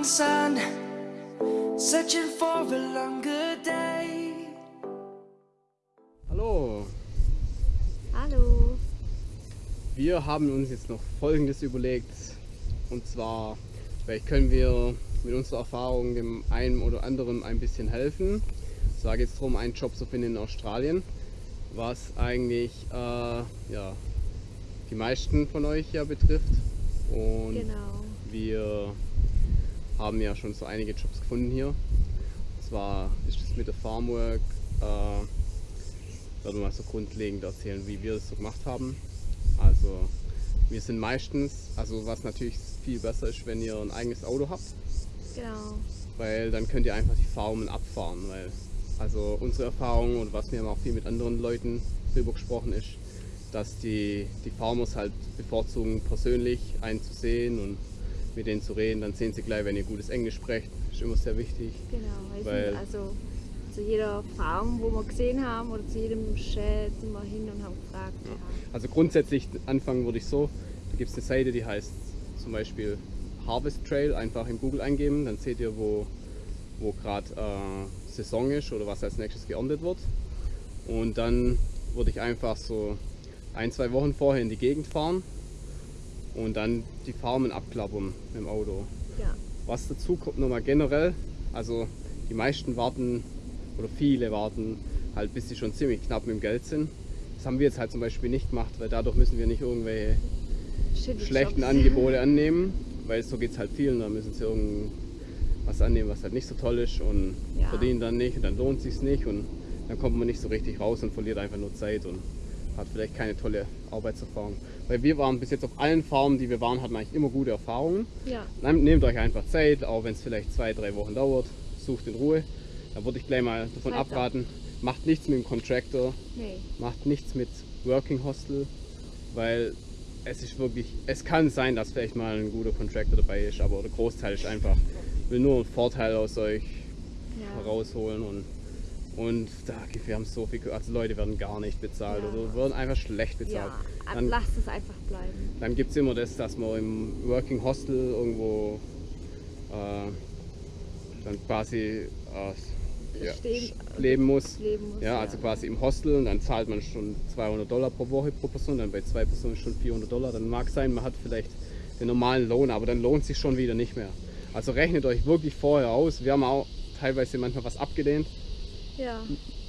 morning sun, searching for a longer day. Hallo, Hallo. wir haben uns jetzt noch Folgendes überlegt. Und zwar, vielleicht können wir mit unserer Erfahrung dem einen oder anderen ein bisschen helfen. Es war jetzt darum, einen Job zu finden in Australien, was eigentlich äh, ja, die meisten von euch ja betrifft. Und Genau. wir haben ja schon so einige Jobs gefunden hier. Und zwar ist es mit der Farmwork, äh, werde mal so grundlegend erzählen, wie wir das so gemacht haben. Also wir sind meistens, also was natürlich viel besser ist, wenn ihr ein eigenes Auto habt, Genau. weil dann könnt ihr einfach die Farmen abfahren. Weil, also unsere Erfahrung und was wir haben auch viel mit anderen Leuten drüber gesprochen ist, dass die, die Farmers halt bevorzugen, persönlich einen zu sehen und mit denen zu reden. Dann sehen sie gleich, wenn ihr gutes Englisch sprecht. Ist immer sehr wichtig. Genau. Weil- also zu jeder Farm, wo wir gesehen haben, oder zu jedem Shed sind wir hin und haben gefragt. Ja. Also grundsätzlich anfangen würde ich so, da gibt es eine Seite, die heißt zum Beispiel Harvest Trail, einfach in Google eingeben, dann seht ihr, wo, wo gerade äh, Saison ist oder was als nächstes geerntet wird. Und dann würde ich einfach so ein, zwei Wochen vorher in die Gegend fahren und dann die Farmen abklappern mit dem Auto. ja. Was dazu kommt nochmal generell, also die meisten warten oder viele warten halt bis sie schon ziemlich knapp mit dem Geld sind. Das haben wir jetzt halt zum Beispiel nicht gemacht, weil dadurch müssen wir nicht irgendwelche Shitty schlechten Jobs. Angebote annehmen, weil so geht es halt vielen, da müssen sie irgendwas annehmen, was halt nicht so toll ist und Ja. verdienen dann nicht und dann lohnt sich nicht und dann kommt man nicht so richtig raus und verliert einfach nur Zeit und hat vielleicht keine tolle Arbeitserfahrung. Weil wir waren bis jetzt auf allen Farmen, die wir waren, hatten eigentlich immer gute Erfahrungen. Ja. Nehmt nehmt euch einfach Zeit, auch wenn es vielleicht zwei, drei Wochen dauert, sucht in Ruhe. Da würde ich gleich mal davon Zeit abraten, macht nichts mit dem Contractor, Nee. macht nichts mit Working Hostel, weil es ist wirklich, es kann sein, dass vielleicht mal ein guter Contractor dabei ist, aber der Großteil ist einfach, will nur einen Vorteil aus euch Ja. herausholen und und da, wir haben so viel, also Leute werden gar nicht bezahlt Ja. oder werden einfach schlecht bezahlt. Ja. Dann- Lasst es einfach bleiben. dann gibt es immer das, dass man im Working Hostel irgendwo äh, dann quasi äh, ja, Stehen- leben muss. leben muss, Ja, ja. also quasi im Hostel und dann zahlt man schon 200 Dollar pro Woche pro Person, dann bei zwei Personen schon 400 Dollar. Dann mag sein, man hat vielleicht den normalen Lohn, aber dann lohnt sich schon wieder nicht mehr. Also rechnet euch wirklich vorher aus. Wir haben auch teilweise manchmal was abgelehnt, Ja.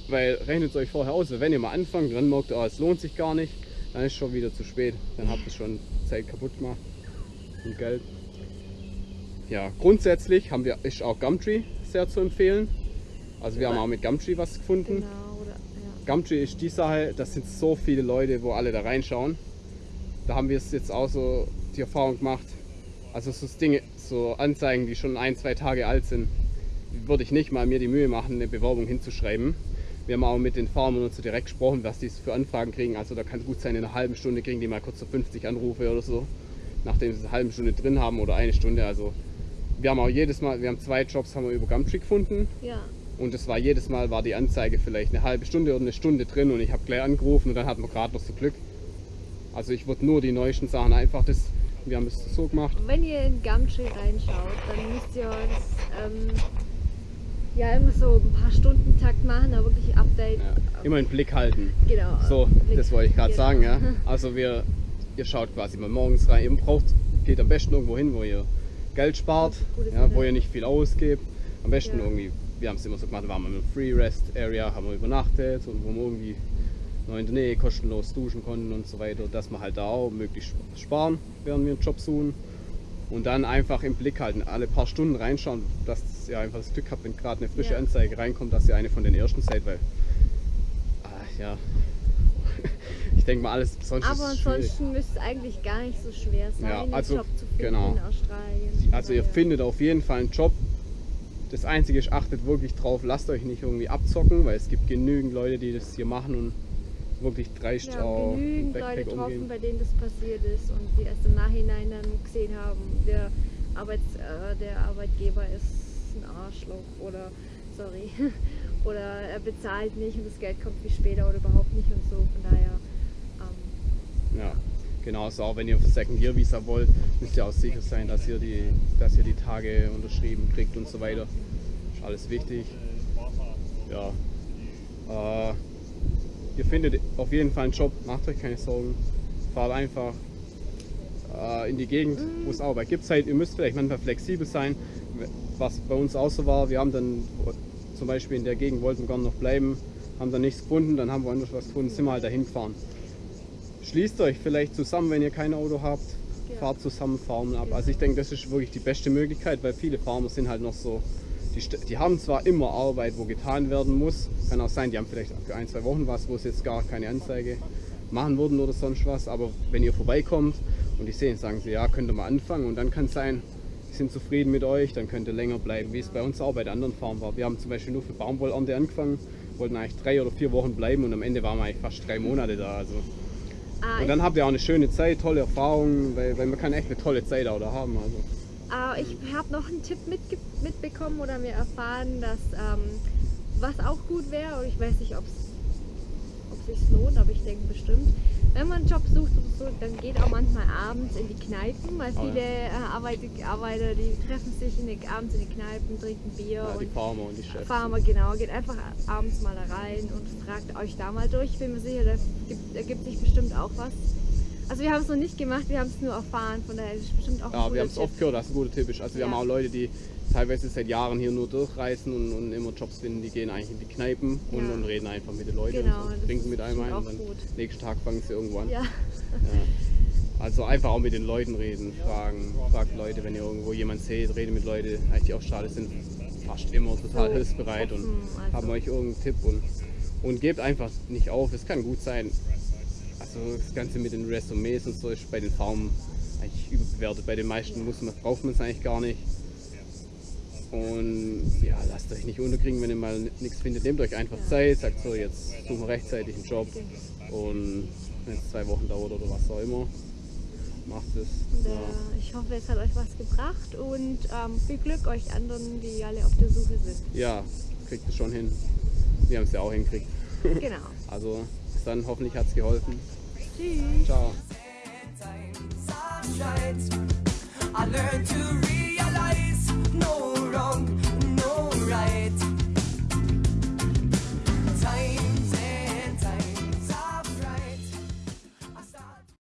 weil rechnet es euch vorher aus, wenn ihr mal anfangt, dann merkt ihr, oh, es lohnt sich gar nicht, dann ist schon wieder zu spät. Dann habt ihr schon Zeit kaputt gemacht und Geld. Ja, grundsätzlich haben wir, ist auch Gumtree sehr zu empfehlen. Also wir haben auch mit Gumtree was gefunden. Genau. Oder, ja. Gumtree ist die Sache, das sind so viele Leute, wo alle da reinschauen. Da haben wir es jetzt auch so die Erfahrung gemacht. Also so Dinge, so Anzeigen, die schon ein, zwei Tage alt sind, würde ich nicht mal mir die Mühe machen, eine Bewerbung hinzuschreiben. Wir haben auch mit den Farmern und so direkt gesprochen, was die für Anfragen kriegen. Also da kann es gut sein, in einer halben Stunde kriegen die mal kurz so 50 Anrufe oder so, nachdem sie eine halbe Stunde drin haben oder eine Stunde. Also wir haben auch jedes Mal, wir haben zwei Jobs haben wir über Gumtree gefunden. ja. Und es war jedes Mal war die Anzeige vielleicht eine halbe Stunde oder eine Stunde drin und ich habe gleich angerufen und dann hatten wir gerade noch so Glück. Also ich würde nur die neuesten Sachen einfach das, wir haben es so gemacht. Wenn ihr in Gumtree reinschaut, dann müsst ihr das ähm, ja immer so ein paar Stunden Takt machen, da wirklich Update. Ja, immer einen Blick halten. Genau. So, Blick- das wollte ich gerade genau. sagen, ja. Also wir, ihr schaut quasi mal morgens rein, ihr braucht, geht am besten irgendwo hin, wo ihr Geld spart, ja, wo ihr nicht viel ausgebt. Am besten Ja. irgendwie, wir haben es immer so gemacht, waren wir im Free Rest Area, haben wir übernachtet und wo wir irgendwie noch in der Nähe kostenlos duschen konnten und so weiter, dass wir halt da auch möglichst sparen, während wir einen Job suchen. Und dann einfach im Blick halten, alle paar Stunden reinschauen, dass ihr einfach das Glück habt, wenn gerade eine frische Ja. Anzeige reinkommt, dass ihr eine von den ersten seid, weil ah, ja, ich denke mal alles sonst Aber ansonsten müsste es eigentlich gar nicht so schwer sein, Ja, einen also, Job zu finden genau. in Australien. Also ihr Weil- findet auf jeden Fall einen Job. Das Einzige ist, achtet wirklich drauf, lasst euch nicht irgendwie abzocken, weil es gibt genügend Leute, die das hier machen und wirklich haben auch mit genügend Leute getroffen, bei denen das passiert ist und die erst im Nachhinein dann gesehen haben, der, Arbeits, äh, der Arbeitgeber ist ein Arschloch oder sorry oder er bezahlt nicht und das Geld kommt viel später oder überhaupt nicht und so. Von daher ähm, Ja, Genauso auch wenn ihr Second Year Visa wollt, müsst ihr auch sicher sein, dass ihr die, dass ihr die Tage unterschrieben kriegt und so weiter. Ist alles wichtig. Ja. Äh, ihr findet auf jeden Fall einen Job, macht euch keine Sorgen. Fahrt einfach äh, in die Gegend, wo es Arbeit gibt. Halt, ihr müsst vielleicht manchmal flexibel sein, was bei uns auch so war. Wir haben dann zum Beispiel in der Gegend wollten wir gerne noch bleiben, haben dann nichts gefunden, dann haben wir anders was gefunden, sind wir halt dahin gefahren. Schließt euch vielleicht zusammen, wenn ihr kein Auto habt, fahrt zusammen Farmen ab. Also ich denke, das ist wirklich die beste Möglichkeit, weil viele Farmer sind halt noch so, die, die haben zwar immer Arbeit, wo getan werden muss, kann auch sein, die haben vielleicht für ein, zwei Wochen was, wo es jetzt gar keine Anzeige machen würden oder sonst was, aber wenn ihr vorbeikommt und die sehen, sagen sie, ja, könnt ihr mal anfangen und dann kann es sein, die sind zufrieden mit euch, dann könnt ihr länger bleiben, wie es bei uns auch bei den anderen Farmen war. Wir haben zum Beispiel nur für Baumwollernte angefangen, wollten eigentlich drei oder vier Wochen bleiben und am Ende waren wir eigentlich fast drei Monate da. Also. Ah, Und dann habt ihr auch eine schöne Zeit, tolle Erfahrungen, weil, weil man kann echt eine tolle Zeit auch da haben. Also. Ah, ich habe noch einen Tipp mitge mitbekommen oder mir erfahren, dass ähm, was auch gut wäre, und ich weiß nicht, ob es sich lohnt, aber ich denke bestimmt. Wenn man einen Job sucht oder so, dann geht auch manchmal abends in die Kneipen, weil Oh viele äh, Arbeiter, die treffen sich in die, abends in die Kneipen, trinken Bier Ja, die und Farmer und die Chefs. Farmer, genau, geht einfach abends mal da rein und fragt euch da mal durch. Ich bin mir sicher, da gibt, ergibt sich bestimmt auch was. Also wir haben es noch nicht gemacht, wir haben es nur erfahren, von daher ist es bestimmt auch Ja, wir haben es oft gehört, dass es ein guter Tipp ist. Also wir Ja. haben auch Leute, die teilweise seit Jahren hier nur durchreisen und, und immer Jobs finden, die gehen eigentlich in die Kneipen und, Ja. und reden einfach mit den Leuten Genau, und so, das trinken ist mit einem ein und dann gut. nächsten Tag fangen sie irgendwo an. Ja. Also einfach auch mit den Leuten reden, fragen, fragt Leute, wenn ihr irgendwo jemanden seht, redet mit Leuten, eigentlich die auch schade sind, fast immer total So hilfsbereit und offen, also. haben euch irgendeinen Tipp und, und gebt einfach nicht auf. Es kann gut sein. Also das Ganze mit den Resümees und so ist bei den Farmen eigentlich überbewertet. Bei den meisten muss man, braucht man es eigentlich gar nicht. Und ja, lasst euch nicht unterkriegen, wenn ihr mal nichts findet. Nehmt euch einfach. Zeit, sagt so, jetzt suchen wir rechtzeitig einen Job. Und wenn es zwei Wochen dauert oder was auch immer, macht es. Ja. äh, ich hoffe, es hat euch was gebracht und ähm, viel Glück euch anderen, die alle auf der Suche sind. ja, kriegt es schon hin. Wir haben es ja auch hingekriegt. Genau. Also bis dann, hoffentlich hat es geholfen. Tschüss. Ciao.